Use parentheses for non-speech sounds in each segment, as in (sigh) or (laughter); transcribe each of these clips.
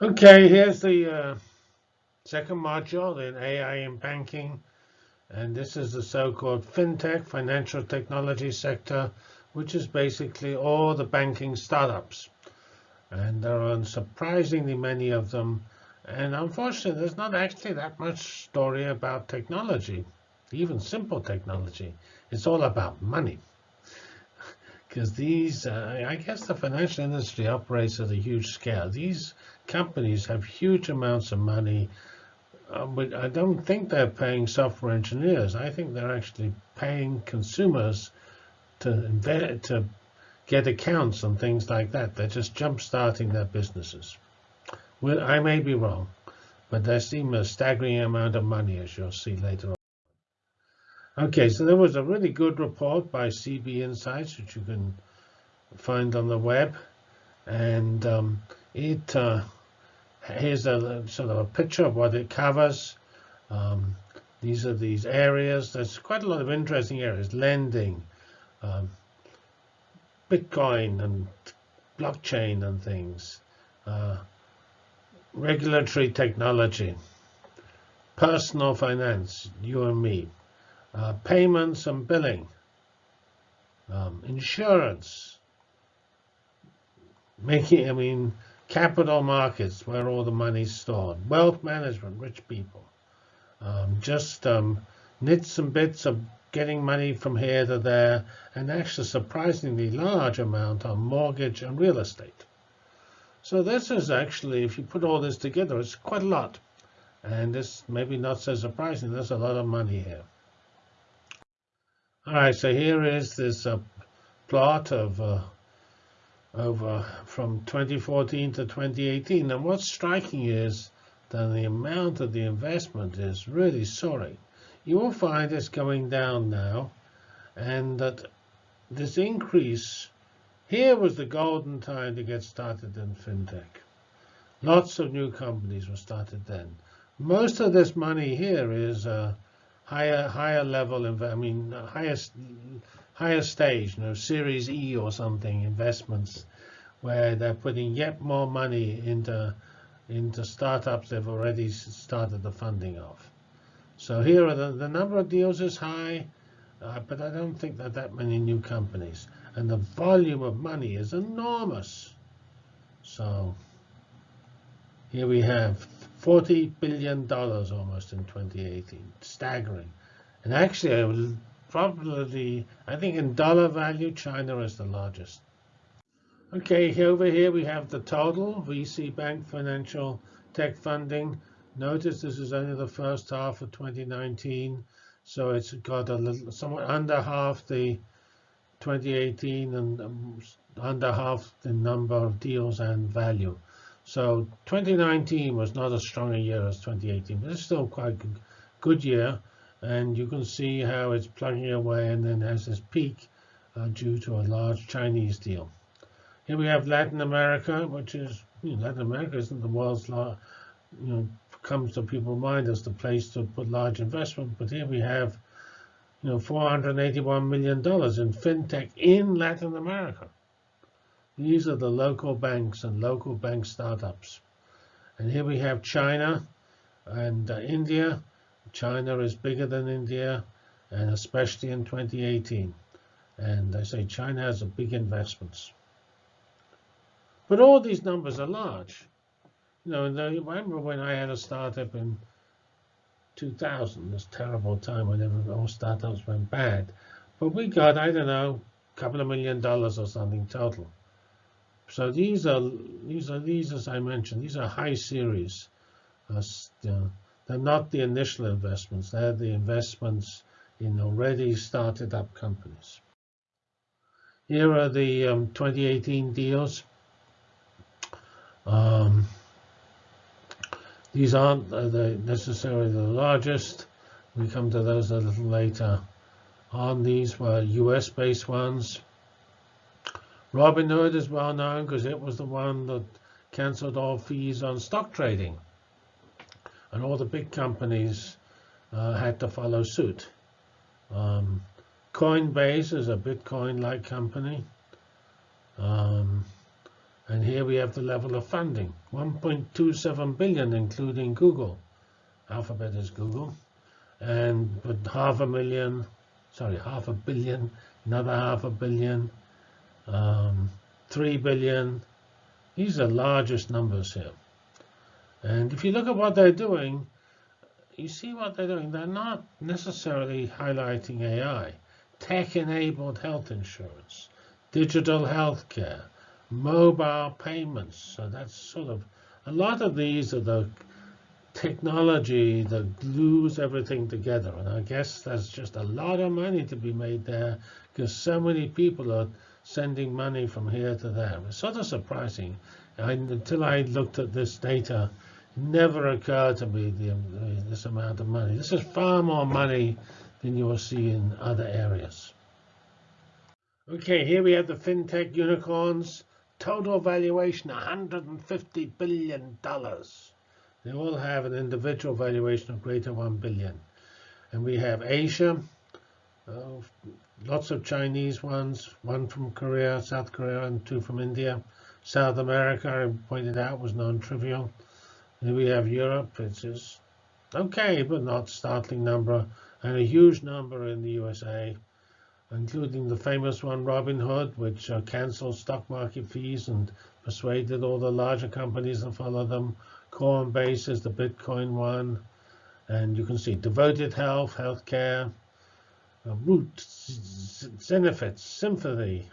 Okay, here's the uh, second module in AI in banking. And this is the so-called fintech, financial technology sector, which is basically all the banking startups. And there are surprisingly many of them. And unfortunately, there's not actually that much story about technology, even simple technology. It's all about money. Because these, uh, I guess the financial industry operates at a huge scale. These companies have huge amounts of money, uh, but I don't think they're paying software engineers. I think they're actually paying consumers to invest, to get accounts and things like that. They're just jump-starting their businesses. Well, I may be wrong, but they seem a staggering amount of money, as you'll see later on. OK, so there was a really good report by CB Insights, which you can find on the web. And um, it uh, here's a sort of a picture of what it covers. Um, these are these areas. There's quite a lot of interesting areas. Lending, um, Bitcoin and blockchain and things. Uh, regulatory technology. Personal finance, you and me. Uh, payments and billing. Um, insurance. Making, I mean, capital markets, where all the money's stored, wealth management, rich people, um, just um, nits and bits of getting money from here to there, and actually surprisingly large amount on mortgage and real estate. So this is actually, if you put all this together, it's quite a lot. And this maybe not so surprising. There's a lot of money here. All right, so here is this uh, plot of uh, over from 2014 to 2018. And what's striking is that the amount of the investment is really soaring. You will find it's going down now, and that this increase here was the golden time to get started in fintech. Lots of new companies were started then. Most of this money here is uh, higher higher level, I mean, highest higher stage, you know, Series E or something investments, where they're putting yet more money into into startups they've already started the funding of. So here the, the number of deals is high, uh, but I don't think that that many new companies. And the volume of money is enormous. So here we have $40 billion almost in 2018, staggering. And actually, I would probably, I think in dollar value, China is the largest. OK, over here we have the total VC bank financial tech funding. Notice this is only the first half of 2019, so it's got a little somewhat under half the 2018 and um, under half the number of deals and value. So 2019 was not as strong a year as 2018, but it's still quite a good year. And you can see how it's plugging away and then has this peak uh, due to a large Chinese deal. Here we have Latin America, which is you know, Latin America isn't the world's you know, comes to people's mind as the place to put large investment. But here we have, you know, 481 million dollars in fintech in Latin America. These are the local banks and local bank startups. And here we have China and uh, India. China is bigger than India, and especially in 2018. And I say China has a big investments. But all these numbers are large. You know, I remember when I had a startup in 2000, this terrible time when all startups went bad. But we got, I don't know, a couple of million dollars or something total. So these are these are these as I mentioned these are high series. Uh, they're not the initial investments. They're the investments in already started up companies. Here are the um, 2018 deals. Um, these aren't the necessarily the largest. We come to those a little later on. These were US-based ones. Robinhood is well known because it was the one that canceled all fees on stock trading. And all the big companies uh, had to follow suit. Um, Coinbase is a Bitcoin-like company. Um, And here we have the level of funding, 1.27 billion, including Google. Alphabet is Google. And with half a million, sorry, half a billion, another half a billion, um, 3 billion. These are largest numbers here. And if you look at what they're doing, you see what they're doing. They're not necessarily highlighting AI. Tech-enabled health insurance, digital healthcare, mobile payments. So that's sort of, a lot of these are the technology that glues everything together. And I guess there's just a lot of money to be made there because so many people are sending money from here to there. It's sort of surprising. I, until I looked at this data, it never occurred to me um, the, this amount of money. This is far more money than you will see in other areas. Okay, here we have the fintech unicorns. Total valuation, $150 billion. They all have an individual valuation of greater 1 billion. And we have Asia, uh, lots of Chinese ones, one from Korea, South Korea, and two from India. South America, I pointed out, was non-trivial. Then we have Europe, which is okay, but not a startling number, and a huge number in the USA, including the famous one, Robinhood, which uh, canceled stock market fees and persuaded all the larger companies to follow them. Coinbase is the Bitcoin one. And you can see devoted health, healthcare, Root, Zenefits, Symphony,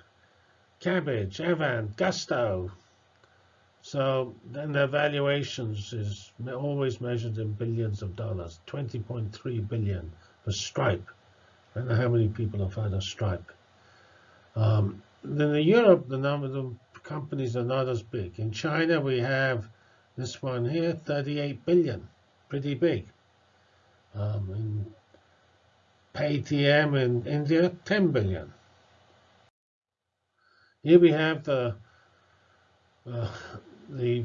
Kabbage, Avant, Gusto. So then their valuations is always measured in billions of dollars, 20.3 billion for Stripe. I don't know how many people have heard of Stripe. Um, then in Europe, the number of companies are not as big. In China, we have this one here, 38 billion, pretty big. Um, in Paytm in India, 10 billion. Here we have the uh, the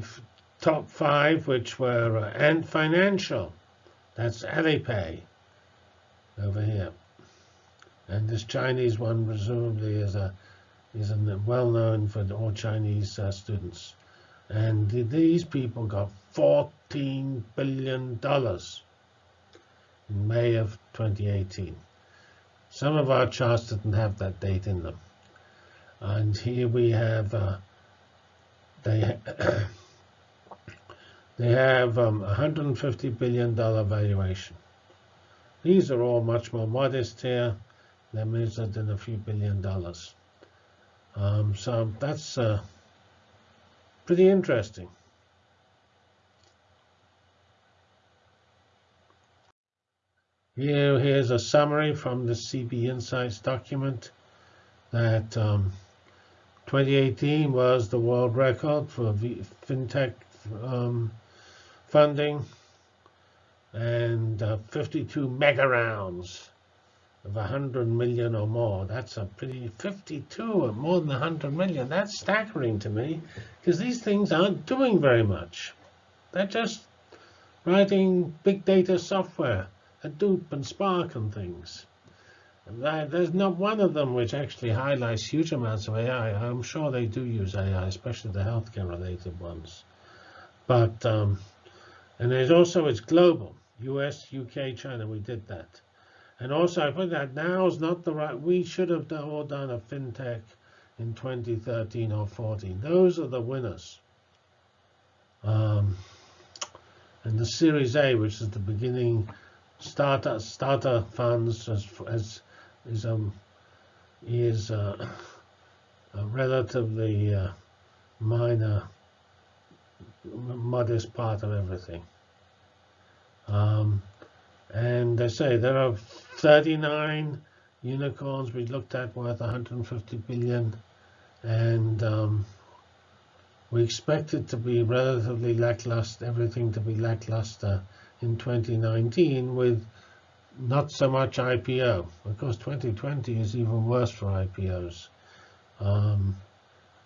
top five, which were uh, Ant Financial. That's Alipay over here. And this Chinese one presumably is a is a well known for all Chinese uh, students. And these people got $14 billion May of 2018. Some of our charts didn't have that date in them. And here we have, uh, they, (coughs) they have um, $150 billion valuation. These are all much more modest here. They're measured in a few billion dollars. Um, so that's uh, pretty interesting. Here, here's a summary from the CB Insights document that um, 2018 was the world record for fintech um, funding and uh, 52 mega rounds of 100 million or more. That's a pretty 52 or more than 100 million. That's staggering to me because these things aren't doing very much. They're just writing big data software, Hadoop and Spark and things. There's not one of them which actually highlights huge amounts of AI. I'm sure they do use AI, especially the healthcare related ones. But, um, and there's also, it's global, US, UK, China, we did that. And also, I put that now is not the right. We should have all done a fintech in 2013 or 14. Those are the winners. Um, and the Series A, which is the beginning starter starter funds, as, as is um is uh, (coughs) a relatively uh, minor, modest part of everything. Um, and they say there are 39 unicorns we looked at worth 150 billion. And um, we expect it to be relatively lackluster, everything to be lackluster in 2019 with not so much IPO. Of course, 2020 is even worse for IPOs. Um,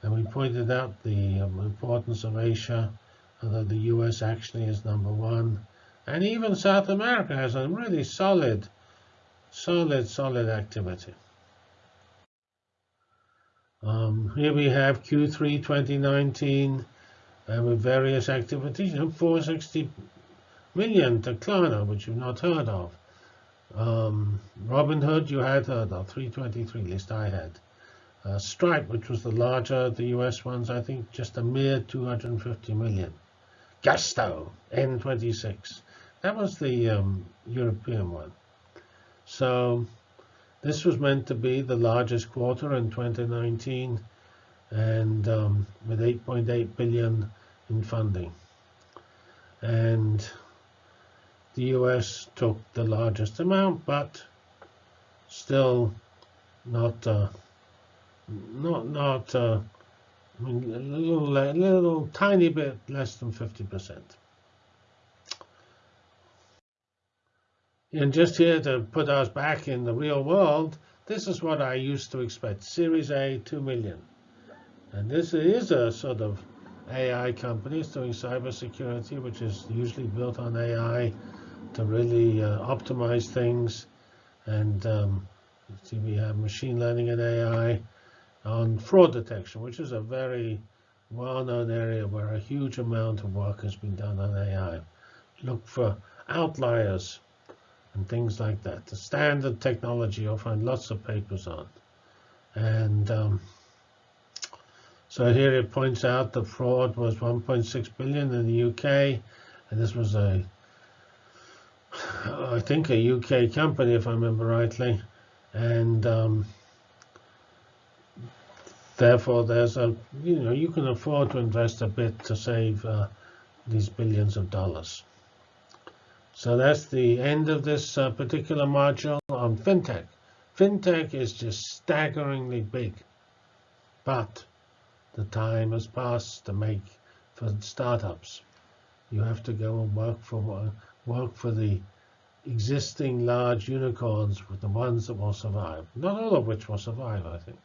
and we pointed out the um, importance of Asia, although the US actually is number one. And even South America has a really solid, solid, solid activity. Um, here we have Q3 2019 uh, with various activities. You know, 460 million to Klarna, which you've not heard of. Um, Robinhood, you had heard of, 323, at least I had. Uh, Stripe, which was the larger, the US ones, I think just a mere 250 million. Gusto, N26. That was the um, European one. So this was meant to be the largest quarter in 2019 and um, with 8.8 billion in funding. And the US took the largest amount, but still not uh, not not uh, a little, a little tiny bit less than 50 percent. And just here to put us back in the real world, this is what I used to expect. Series A, 2 million. And this is a sort of AI company it's doing cybersecurity, which is usually built on AI to really uh, optimize things. And um, see, we have machine learning and AI on fraud detection, which is a very well-known area where a huge amount of work has been done on AI. Look for outliers and things like that. The standard technology you'll find lots of papers on. And um, so here it points out the fraud was 1.6 billion in the UK, and this was a, I think a UK company if I remember rightly, and um, therefore there's a, you know, you can afford to invest a bit to save uh, these billions of dollars. So that's the end of this uh, particular module on FinTech. FinTech is just staggeringly big, but the time has passed to make for startups. You have to go and work for work for the existing large unicorns, with the ones that will survive. Not all of which will survive, I think.